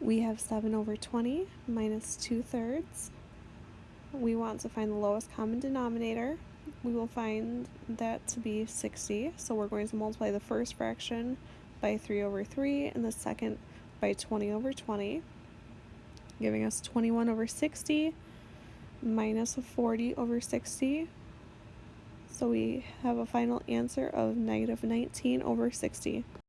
We have 7 over 20 minus 2 thirds. We want to find the lowest common denominator. We will find that to be 60. So we're going to multiply the first fraction by 3 over 3 and the second by 20 over 20, giving us 21 over 60 minus 40 over 60. So we have a final answer of negative 19 over 60.